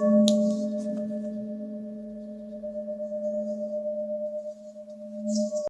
Música